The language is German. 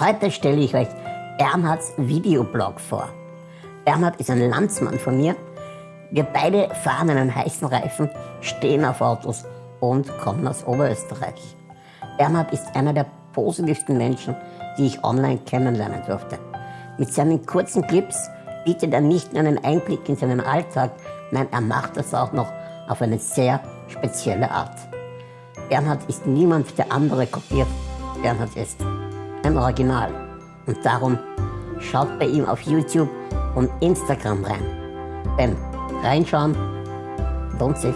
Heute stelle ich euch Bernhards Videoblog vor. Bernhard ist ein Landsmann von mir. Wir beide fahren einen heißen Reifen, stehen auf Autos und kommen aus Oberösterreich. Bernhard ist einer der positivsten Menschen, die ich online kennenlernen durfte. Mit seinen kurzen Clips bietet er nicht nur einen Einblick in seinen Alltag, nein, er macht das auch noch auf eine sehr spezielle Art. Bernhard ist niemand, der andere kopiert. Bernhard ist ein Original. Und darum schaut bei ihm auf YouTube und Instagram rein. Denn reinschauen lohnt sich.